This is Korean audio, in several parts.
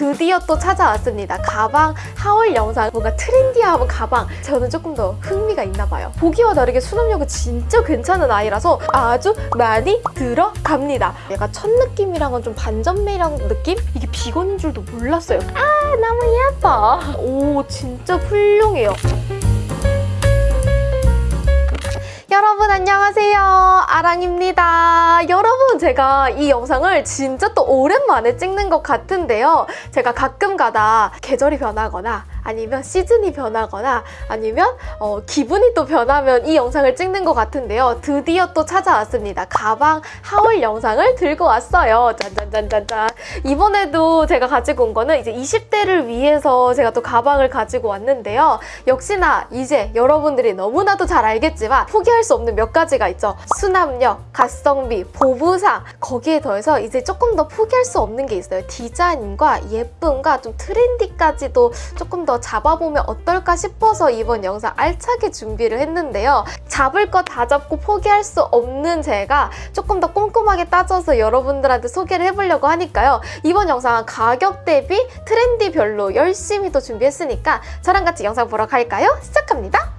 드디어 또 찾아왔습니다. 가방 하울 영상 뭔가 트렌디한 가방 저는 조금 더 흥미가 있나 봐요. 보기와 다르게 수납력은 진짜 괜찮은 아이라서 아주 많이 들어갑니다. 얘가 첫 느낌이랑은 좀 반전매랑 느낌? 이게 비건인 줄도 몰랐어요. 아 너무 예뻐. 오 진짜 훌륭해요. 여러분 안녕하세요 아랑입니다 여러분 제가 이 영상을 진짜 또 오랜만에 찍는 것 같은데요 제가 가끔 가다 계절이 변하거나 아니면 시즌이 변하거나 아니면 어, 기분이 또 변하면 이 영상을 찍는 것 같은데요. 드디어 또 찾아왔습니다. 가방 하울 영상을 들고 왔어요. 짠짠짠짠짠. 이번에도 제가 가지고 온 거는 이제 20대를 위해서 제가 또 가방을 가지고 왔는데요. 역시나 이제 여러분들이 너무나도 잘 알겠지만 포기할 수 없는 몇 가지가 있죠. 수납력, 가성비, 보부상 거기에 더해서 이제 조금 더 포기할 수 없는 게 있어요. 디자인과 예쁨과 좀 트렌디까지도 조금 더 잡아보면 어떨까 싶어서 이번 영상 알차게 준비를 했는데요. 잡을 거 다 잡고 포기할 수 없는 제가 조금 더 꼼꼼하게 따져서 여러분들한테 소개를 해보려고 하니까요. 이번 영상은 가격 대비 트렌디별로 열심히 또 준비했으니까 저랑 같이 영상 보러 갈까요? 시작합니다.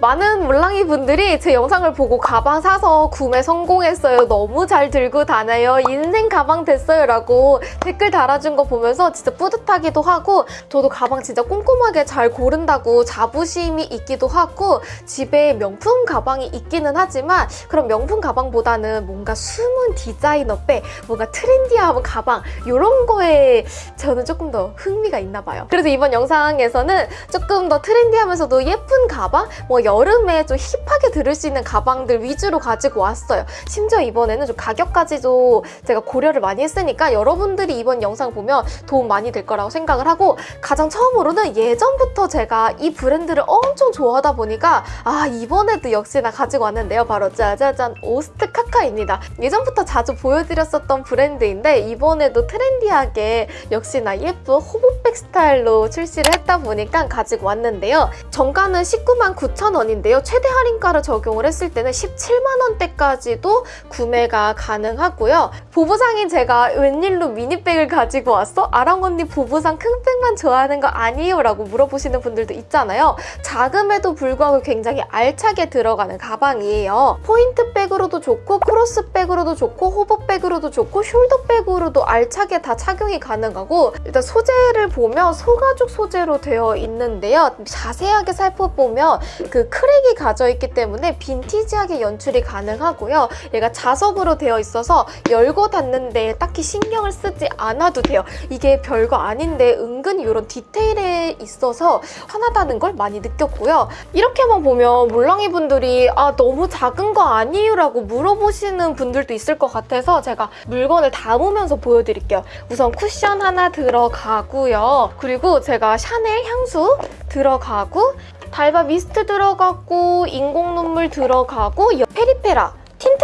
많은 몰랑이 분들이 제 영상을 보고 가방 사서 구매 성공했어요. 너무 잘 들고 다녀요. 인생 가방 됐어요. 라고 댓글 달아준 거 보면서 진짜 뿌듯하기도 하고 저도 가방 진짜 꼼꼼하게 잘 고른다고 자부심이 있기도 하고 집에 명품 가방이 있기는 하지만 그런 명품 가방보다는 뭔가 숨은 디자이너배 뭔가 트렌디한 가방 이런 거에 저는 조금 더 흥미가 있나 봐요. 그래서 이번 영상에서는 조금 더 트렌디하면서도 예쁜 가방 뭐 여름에 좀 힙하게 들을 수 있는 가방들 위주로 가지고 왔어요. 심지어 이번에는 좀 가격까지도 제가 고려를 많이 했으니까 여러분들이 이번 영상 보면 도움 많이 될 거라고 생각을 하고 가장 처음으로는 예전부터 제가 이 브랜드를 엄청 좋아하다 보니까 아 이번에도 역시나 가지고 왔는데요. 바로 짜자잔 오스트 카카입니다. 예전부터 자주 보여드렸었던 브랜드인데 이번에도 트렌디하게 역시나 예쁜 호보백 스타일로 출시를 했다 보니까 가지고 왔는데요. 정가는 19만 9천 원인데요. 최대 할인가를 적용을 했을 때는 17만 원대까지도 구매가 가능하고요. 보부상인 제가 웬일로 mini bag을 가지고 왔어? 아랑 언니 보부상 큰 백만 좋아하는 거 아니에요? 라고 물어보시는 분들도 있잖아요. 작음에도 불구하고 굉장히 알차게 들어가는 가방이에요. 포인트 백으로도 좋고 cross bag으로도 좋고 hobo bag으로도 좋고 숄더 백으로도 알차게 다 착용이 가능하고 일단 소재를 보면 소가죽 소재로 되어 있는데요. 자세하게 살펴보면 그 crack이 가져 있기 때문에 빈티지하게 연출이 가능하고요. 얘가 자석으로 되어 있어서 열고 닫는데 딱히 신경을 쓰지 않아도 돼요. 이게 별거 아닌데 은근히 이런 디테일에 있어서 편하다는 걸 많이 느꼈고요. 이렇게만 보면 몰랑이 분들이 아 너무 작은 거 아니에요? 라고 물어보시는 분들도 있을 것 같아서 제가 물건을 담으면서 보여드릴게요. 우선 쿠션 하나 들어가고요. 그리고 제가 샤넬 향수 들어가고 달바 미스트 들어가고 인공 눈물 들어가고 페리페라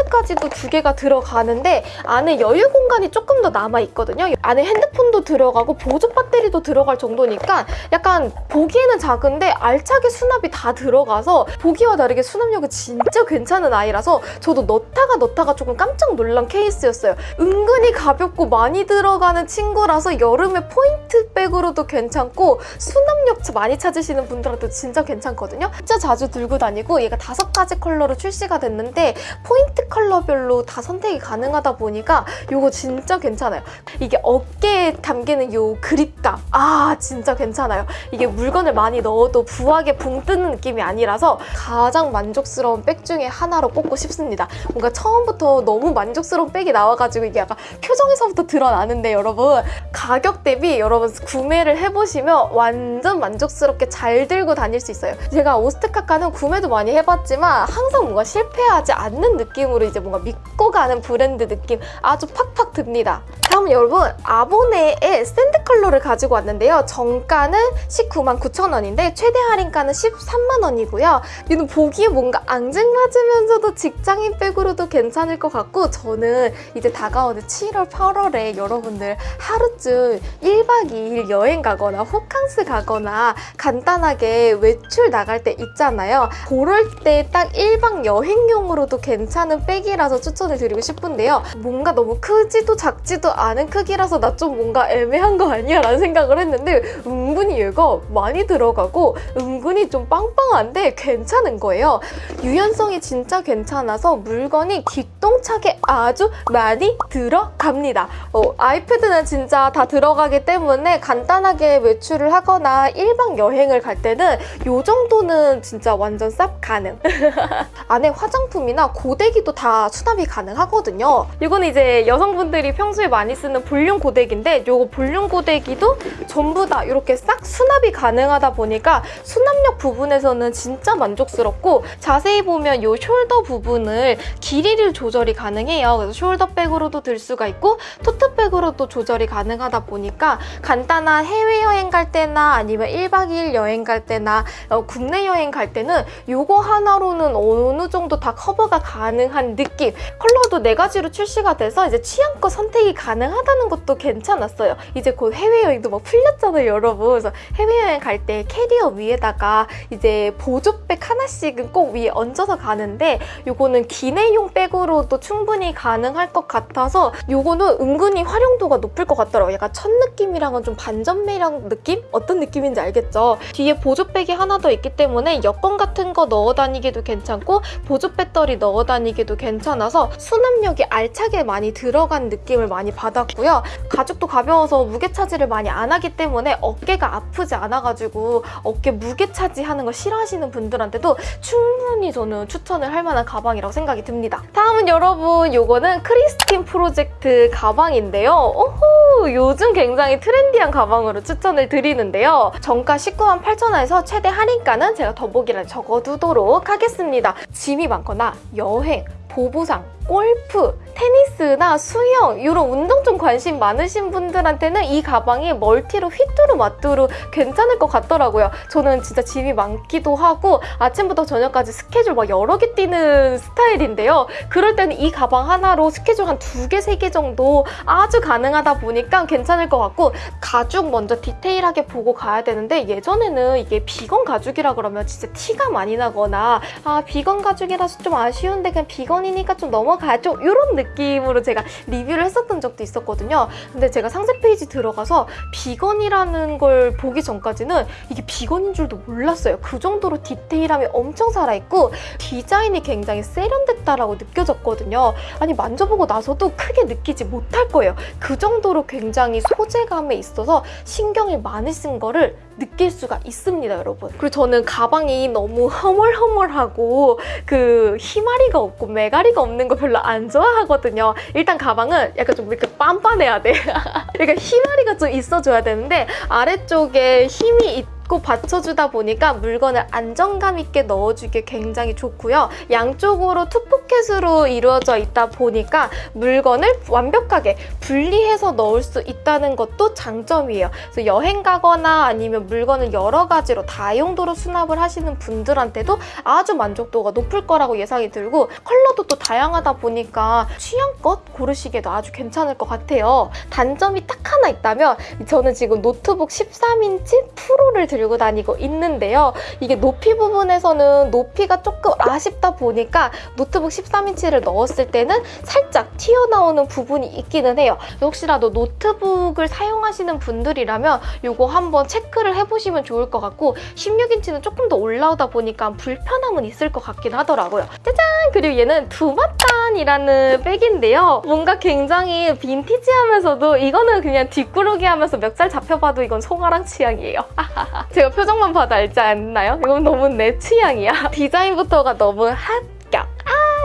틴트까지도 두 개가 들어가는데 안에 여유 공간이 조금 더 남아있거든요. 안에 핸드폰도 들어가고 보조 배터리도 들어갈 정도니까 약간 보기에는 작은데 알차게 수납이 다 들어가서 보기와 다르게 수납력이 진짜 괜찮은 아이라서 저도 넣다가 넣다가 조금 깜짝 놀란 케이스였어요. 은근히 가볍고 많이 들어가는 친구라서 여름에 포인트 백으로도 괜찮고 수납력 많이 찾으시는 분들한테 진짜 괜찮거든요. 진짜 자주 들고 다니고 얘가 다섯 가지 컬러로 출시가 됐는데 포인트 포인트 컬러별로 다 선택이 가능하다 보니까 이거 진짜 괜찮아요. 이게 어깨에 담기는 이 그립감 아 진짜 괜찮아요. 이게 물건을 많이 넣어도 부하게 붕 뜨는 느낌이 아니라서 가장 만족스러운 백 중에 하나로 꼽고 싶습니다. 뭔가 처음부터 너무 만족스러운 백이 나와가지고 이게 약간 표정에서부터 드러나는데 여러분 가격 대비 여러분 구매를 해보시면 완전 만족스럽게 잘 들고 다닐 수 있어요. 제가 오스트카카는 구매도 많이 해봤지만 항상 뭔가 실패하지 않는 느낌 느낌으로 이제 뭔가 믿고 가는 브랜드 느낌 아주 팍팍 듭니다. 다음 여러분 아보네의 sand 컬러를 가지고 왔는데요. 정가는 19만 9천 원인데 최대 할인가는 13만 원이고요. 얘는 보기에 뭔가 앙증맞으면서도 직장인 백으로도 괜찮을 것 같고 저는 이제 다가오는 7월, 8월에 여러분들 하루쯤 1박 2일 여행 가거나 호캉스 가거나 간단하게 외출 나갈 때 있잖아요. 그럴 때 딱 1박 여행용으로도 괜찮은 백이라서 추천을 드리고 싶은데요. 뭔가 너무 크지도 작지도 않은 크기라서 나 좀 뭔가 애매한 거 아니야? 라는 생각을 했는데 은근히 얘가 많이 들어가고 은근히 좀 빵빵한데 괜찮은 거예요. 유연성이 진짜 괜찮아서 물건이 기똥차게 아주 많이 들어갑니다. 어, 아이패드는 진짜 다 들어가기 때문에 간단하게 외출을 하거나 일반 여행을 갈 때는 이 정도는 진짜 완전 쌉 가능. 안에 화장품이나 고데기도 다 수납이 가능하거든요. 이거는 이제 여성분들이 평소에 많이 쓰는 볼륨 고데기인데 이거 볼륨 고데기도 전부 다 이렇게 싹 수납이 가능하다 보니까 수납력 부분에서는 진짜 만족스럽고 자세히 보면 이 숄더 부분을 길이를 조절이 가능해요. 그래서 숄더백으로도 들 수가 있고 tote bag으로도 조절이 가능하다 보니까 간단한 해외여행 갈 때나 아니면 1박 2일 여행 갈 때나 어, 국내 여행 갈 때는 이거 하나로는 어느 정도 다 커버가 가능한 느낌 컬러도 네 가지로 출시가 돼서 이제 취향껏 선택이 가능 하다는 것도 괜찮았어요. 이제 곧 해외여행도 막 풀렸잖아요, 여러분. 그래서 해외여행 갈 때 캐리어 위에다가 이제 보조백 하나씩은 꼭 위에 얹어서 가는데 이거는 기내용 백으로도 충분히 가능할 것 같아서 이거는 은근히 활용도가 높을 것 같더라고요. 약간 첫 느낌이랑은 좀 반전 매력 느낌? 어떤 느낌인지 알겠죠? 뒤에 보조백이 하나 더 있기 때문에 여권 같은 거 넣어 다니기도 괜찮고 보조 배터리 넣어 다니기도 괜찮아서 수납력이 알차게 많이 들어간 느낌을 많이 받 았고요. 가죽도 가벼워서 무게 차지를 많이 안 하기 때문에 어깨가 아프지 않아가지고 어깨 무게 차지하는 거 싫어하시는 분들한테도 충분히 저는 추천을 할 만한 가방이라고 생각이 듭니다. 다음은 여러분 요거는 크리스틴 프로젝트 가방인데요. 오호 요즘 굉장히 trendy한 가방으로 추천을 드리는데요. 정가 19만 8천 원에서 최대 할인가는 제가 더보기란에 적어두도록 하겠습니다. 짐이 많거나 여행, 보부상, 골프, 테니스나 수영 이런 운동 좀 관심 많으신 분들한테는 이 가방이 멀티로 휘뚜루 마뚜루 괜찮을 것 같더라고요. 저는 진짜 짐이 많기도 하고 아침부터 저녁까지 스케줄 막 여러 개 뛰는 스타일인데요. 그럴 때는 이 가방 하나로 스케줄 한 두 개, 세 개 정도 아주 가능하다 보니까 괜찮을 것 같고 가죽 먼저 디테일하게 보고 가야 되는데 예전에는 이게 비건 가죽이라 그러면 진짜 티가 많이 나거나 아 비건 가죽이라서 좀 아쉬운데 그냥 비건이니까 좀 넘어 가죠 이런 느낌으로 제가 리뷰를 했었던 적도 있었거든요. 근데 제가 상세 페이지 들어가서 비건이라는 걸 보기 전까지는 이게 비건인 줄도 몰랐어요. 그 정도로 디테일함이 엄청 살아있고 디자인이 굉장히 세련됐다라고 느껴졌거든요. 아니 만져보고 나서도 크게 느끼지 못할 거예요. 그 정도로 굉장히 소재감에 있어서 신경이 많이 쓴 거를 느낄 수가 있습니다, 여러분. 그리고 저는 가방이 너무 흐물흐물하고 그 희마리가 없고 메가리가 없는 거 별로 안 좋아하거든요. 일단 가방은 약간 좀 이렇게 빤빤해야 돼. 그러니까 희마리가 좀 있어줘야 되는데 아래쪽에 힘이 있 고 받쳐주다 보니까 물건을 안정감 있게 넣어주기 굉장히 좋고요. 양쪽으로 투포켓으로 이루어져 있다 보니까 물건을 완벽하게 분리해서 넣을 수 있다는 것도 장점이에요. 그래서 여행 가거나 아니면 물건을 여러 가지로 다용도로 수납을 하시는 분들한테도 아주 만족도가 높을 거라고 예상이 들고 컬러도 또 다양하다 보니까 취향껏 고르시기에도 아주 괜찮을 것 같아요. 단점이 딱 하나 있다면 저는 지금 노트북 13인치 프로를 들고 다니고 있는데요. 이게 높이 부분에서는 높이가 조금 아쉽다 보니까 노트북 13인치를 넣었을 때는 살짝 튀어나오는 부분이 있기는 해요. 혹시라도 노트북을 사용하시는 분들이라면 이거 한번 체크를 해보시면 좋을 것 같고 16인치는 조금 더 올라오다 보니까 불편함은 있을 것 같긴 하더라고요. 짜잔! 그리고 얘는 두마탄이라는 백인데요. 뭔가 굉장히 빈티지하면서도 이거는 그냥 뒷구르기 하면서 멱살 잡혀봐도 이건 송아랑 취향이에요. 제가 표정만 봐도 알지 않나요? 이건 너무 내 취향이야. 디자인부터가 너무. 아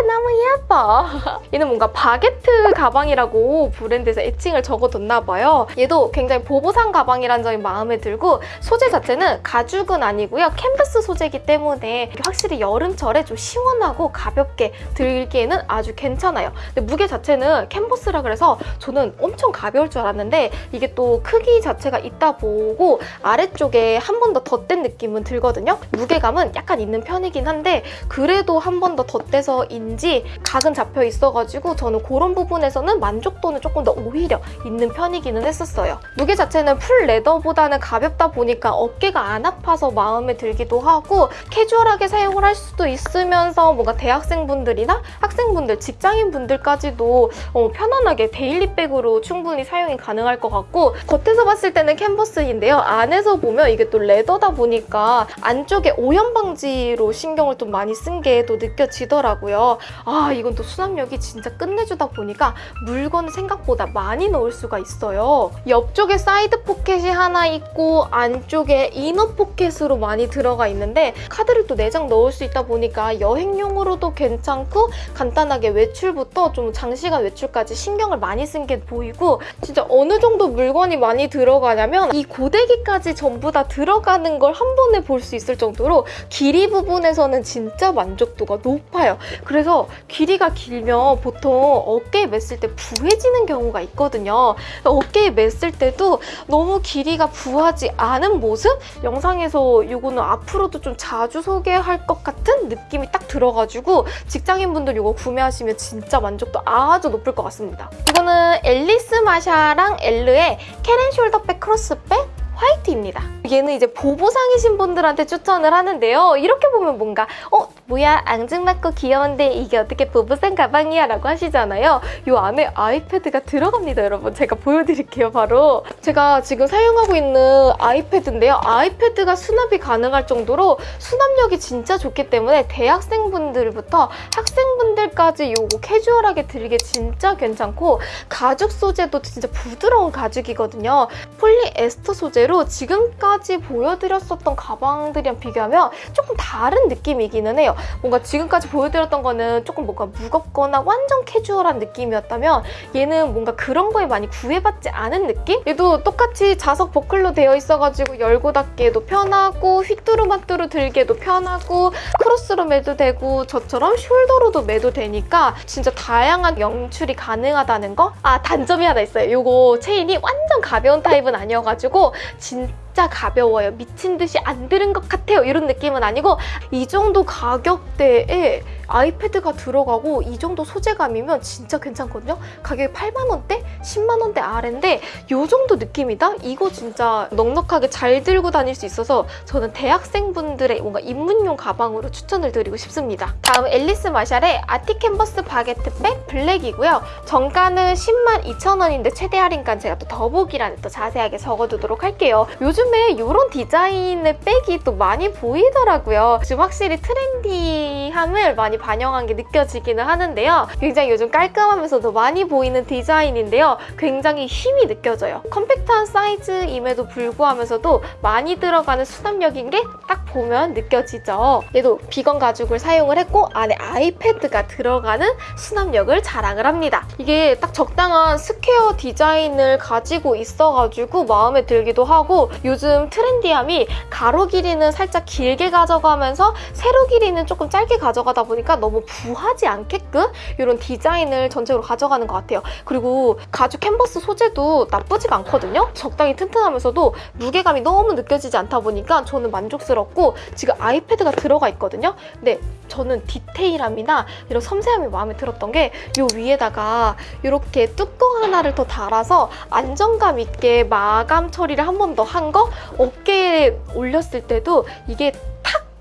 너무 예뻐. 얘는 뭔가 바게트 가방이라고 브랜드에서 애칭을 적어뒀나 봐요. 얘도 굉장히 보부상 가방이라는 점이 마음에 들고 소재 자체는 가죽은 아니고요. 캔버스 소재이기 때문에 확실히 여름철에 좀 시원하고 가볍게 들기에는 아주 괜찮아요. 근데 무게 자체는 캔버스라 그래서 저는 엄청 가벼울 줄 알았는데 이게 또 크기 자체가 있다 보니 아래쪽에 한 번 더 덧댄 느낌은 들거든요. 무게감은 약간 있는 편이긴 한데 그래도 한 번 더 덧대서인지 그런지 각은 잡혀 있어가지고 저는 그런 부분에서는 만족도는 조금 더 오히려 있는 편이기는 했었어요. 무게 자체는 full leather보다는 가볍다 보니까 어깨가 안 아파서 마음에 들기도 하고 캐주얼하게 사용을 할 수도 있으면서 뭔가 대학생분들이나 학생분들, 직장인분들까지도 어, 편안하게 daily백으로 충분히 사용이 가능할 것 같고 겉에서 봤을 때는 캔버스인데요. 안에서 보면 이게 또 레더다 보니까 안쪽에 오염 방지로 신경을 좀 많이 쓴 게 또 느껴지더라고요. 아 이건 또 수납력이 진짜 끝내주다 보니까 물건을 생각보다 많이 넣을 수가 있어요. 옆쪽에 사이드 포켓이 하나 있고 안쪽에 inner 포켓으로 많이 들어가 있는데 카드를 또 4장 넣을 수 있다 보니까 여행용으로도 괜찮고 간단하게 외출부터 좀 장시간 외출까지 신경을 많이 쓴 게 보이고 진짜 어느 정도 물건이 많이 들어가냐면 이 고데기까지 전부 다 들어가는 걸 한 번에 볼 수 있을 정도로 길이 부분에서는 진짜 만족도가 높아요. 그래서 길이가 길면 보통 어깨에 맸을 때 부해지는 경우가 있거든요. 어깨에 맸을 때도 너무 길이가 부하지 않은 모습? 영상에서 이거는 앞으로도 좀 자주 소개할 것 같은 느낌이 딱 들어가지고 직장인분들 이거 구매하시면 진짜 만족도 아주 높을 것 같습니다. 이거는 앨리스 마샤랑 엘르의 캐렌 숄더백 크로스백 화이트입니다. 얘는 이제 보보상이신 분들한테 추천을 하는데요. 이렇게 보면 뭔가 어? 뭐야 앙증맞고 귀여운데 이게 어떻게 보보상 가방이야? 라고 하시잖아요. 이 안에 아이패드가 들어갑니다, 여러분. 제가 보여드릴게요, 바로. 제가 지금 사용하고 있는 아이패드인데요. 아이패드가 수납이 가능할 정도로 수납력이 진짜 좋기 때문에 대학생분들부터 학생분들까지 이거 캐주얼하게 들기 진짜 괜찮고 가죽 소재도 진짜 부드러운 가죽이거든요. 폴리에스터 소재로 지금까지 보여드렸었던 가방들이랑 비교하면 조금 다른 느낌이기는 해요. 뭔가 지금까지 보여드렸던 거는 조금 뭔가 무겁거나 완전 캐주얼한 느낌이었다면 얘는 뭔가 그런 거에 많이 구애받지 않은 느낌? 얘도 똑같이 자석 버클로 되어 있어가지고 열고 닫기에도 편하고 휘뚜루마뚜루 들기에도 편하고 크로스로 매도 되고 저처럼 숄더로도 매도 되니까 진짜 다양한 연출이 가능하다는 거? 아 단점이 하나 있어요. 이거 체인이 완전 가벼운 타입은 아니어가지고 진짜 가벼워요. 미친 듯이 안 들은 것 같아요. 이런 느낌은 아니고 이 정도 가격대에 아이패드가 들어가고 이 정도 소재감이면 진짜 괜찮거든요. 가격이 8만 원대, 10만 원대 아래인데 이 정도 느낌이다? 이거 진짜 넉넉하게 잘 들고 다닐 수 있어서 저는 대학생분들의 뭔가 입문용 가방으로 추천을 드리고 싶습니다. 다음 앨리스 마샬의 아티 캔버스 바게트백 블랙이고요. 정가는 10만 2천 원인데 최대 할인가는 제가 또 더보기란에 또 자세하게 적어두도록 할게요. 요즘에 이런 디자인의 백이 또 많이 보이더라고요. 지금 확실히 트렌디함을 많이 반영한 게 느껴지기는 하는데요. 굉장히 요즘 깔끔하면서도 많이 보이는 디자인인데요. 굉장히 힘이 느껴져요. 컴팩트한 사이즈임에도 불구하면서도 많이 들어가는 수납력인 게 딱 보면 느껴지죠. 얘도 비건 가죽을 사용을 했고 안에 아이패드가 들어가는 수납력을 자랑을 합니다. 이게 딱 적당한 스퀘어 디자인을 가지고 있어가지고 마음에 들기도 하고 요즘 트렌디함이 가로 길이는 살짝 길게 가져가면서 세로 길이는 조금 짧게 가져가다 보니까 너무 부하지 않게끔 이런 디자인을 전체적으로 가져가는 것 같아요. 그리고 가죽 캔버스 소재도 나쁘지가 않거든요. 적당히 튼튼하면서도 무게감이 너무 느껴지지 않다 보니까 저는 만족스럽고 지금 아이패드가 들어가 있거든요. 근데 저는 디테일함이나 이런 섬세함이 마음에 들었던 게 이 위에다가 이렇게 뚜껑 하나를 더 달아서 안정감 있게 마감 처리를 한 번 더 한 거 어깨에 올렸을 때도 이게 탁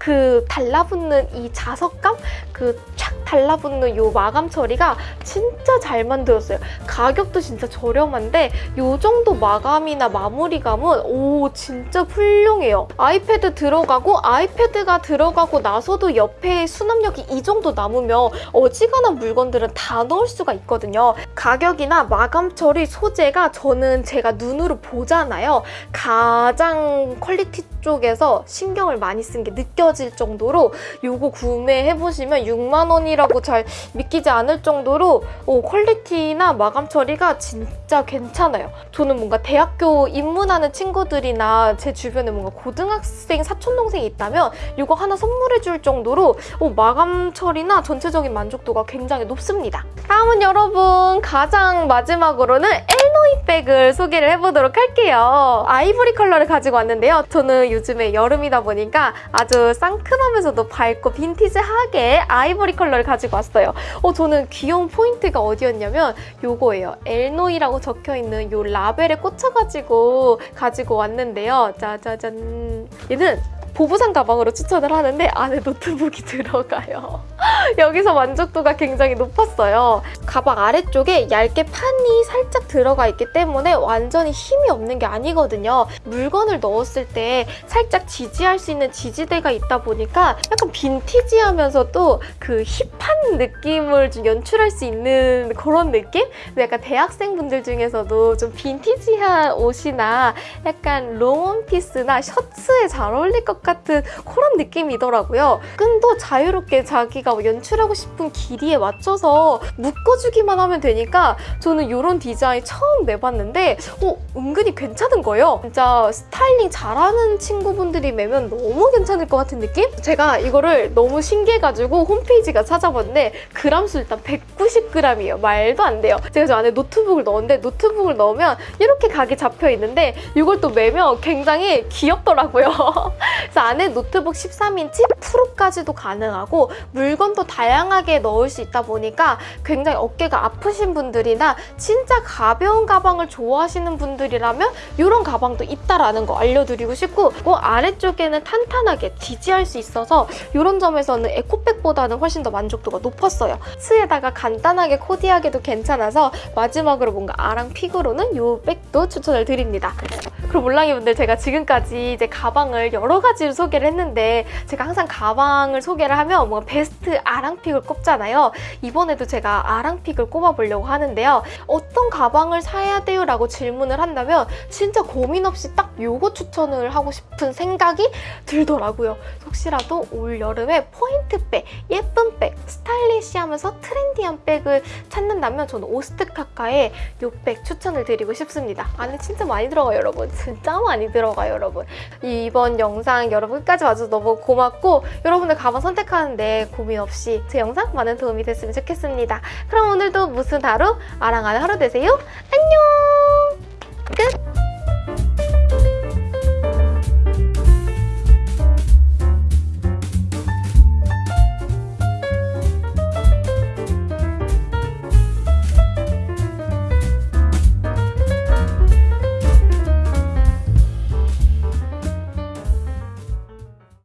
그 달라붙는 이 자석감? 그 촥 달라붙는 이 마감 처리가 진짜 잘 만들었어요. 가격도 진짜 저렴한데 이 정도 마감이나 마무리감은 오 진짜 훌륭해요. 아이패드 들어가고 아이패드가 들어가고 나서도 옆에 수납력이 이 정도 남으면 어지간한 물건들은 다 넣을 수가 있거든요. 가격이나 마감 처리 소재가 저는 제가 눈으로 보잖아요. 가장 퀄리티 쪽에서 신경을 많이 쓴 게 느껴질 정도로 이거 구매해보시면 6만 원이라고 잘 믿기지 않을 정도로 어, 퀄리티나 마감 처리가 진짜 괜찮아요. 저는 뭔가 대학교 입문하는 친구들이나 제 주변에 뭔가 고등학생 사촌동생이 있다면 이거 하나 선물해줄 정도로 어, 마감 처리나 전체적인 만족도가 굉장히 높습니다. 다음은 여러분 가장 마지막으로는 엘노이 백을 소개를 해보도록 할게요. 아이보리 컬러를 가지고 왔는데요. 저는 요즘에 여름이다 보니까 아주 상큼하면서도 밝고 빈티지하게 아이보리 컬러를 가지고 왔어요. 어, 저는 귀여운 포인트가 어디였냐면 요거예요. 엘노이라고 적혀있는 요 라벨에 꽂혀가지고 가지고 왔는데요. 짜자잔. 얘는 보부상 가방으로 추천을 하는데 안에 노트북이 들어가요. 여기서 만족도가 굉장히 높았어요. 가방 아래쪽에 얇게 판이 살짝 들어가 있기 때문에 완전히 힘이 없는 게 아니거든요. 물건을 넣었을 때 살짝 지지할 수 있는 지지대가 있다 보니까 약간 빈티지하면서도 그 힙한 느낌을 좀 연출할 수 있는 그런 느낌? 약간 대학생분들 중에서도 좀 빈티지한 옷이나 약간 롱원피스나 셔츠에 잘 어울릴 것 같은 그런 느낌이더라고요. 끈도 자유롭게 자기가 연출하고 싶은 길이에 맞춰서 묶어주기만 하면 되니까 저는 이런 디자인 처음 매봤는데 어, 은근히 괜찮은 거예요. 진짜 스타일링 잘하는 친구분들이 매면 너무 괜찮을 것 같은 느낌? 제가 이거를 너무 신기해가지고 홈페이지 가 찾아봤는데 그람수 일단 190g이에요. 말도 안 돼요. 제가 저 안에 노트북을 넣었는데 노트북을 넣으면 이렇게 각이 잡혀 있는데 이걸 또 매면 굉장히 귀엽더라고요. 그래서 안에 노트북 13인치 프로까지도 가능하고 물건도 다양하게 넣을 수 있다 보니까 굉장히 어깨가 아프신 분들이나 진짜 가벼운 가방을 좋아하시는 분들이라면 이런 가방도 있다라는 거 알려드리고 싶고 그 아래쪽에는 탄탄하게 지지할 수 있어서 이런 점에서는 에코백보다는 훨씬 더 만족도가 높았어요. 스에다가 간단하게 코디하기도 괜찮아서 마지막으로 뭔가 아랑 픽으로는 이 백도 추천을 드립니다. 그럼 몰랑이분들 제가 지금까지 이제 가방을 여러 가지로 소개를 했는데 제가 항상 가방을 소개를 하면 뭔가 베스트 아랑픽을 꼽잖아요. 이번에도 제가 아랑픽을 꼽아보려고 하는데요. 어떤 가방을 사야 돼요? 라고 질문을 한다면 진짜 고민 없이 딱 요거 추천을 하고 싶은 생각이 들더라고요. 혹시라도 올 여름에 포인트백, 예쁜 백, 스타일리시하면서 트렌디한 백을 찾는다면 저는 오스트카카의 요 백 추천을 드리고 싶습니다. 안에 진짜 많이 들어가요, 여러분. 진짜 많이 들어가요, 여러분. 이번 영상 여러분 끝까지 와줘서 너무 고맙고 여러분들 가방 선택하는데 고민 없이 제 영상 많은 도움이 됐으면 좋겠습니다. 그럼 오늘도 무슨 하루? 아랑하는 하루 되세요. 안녕! 끝!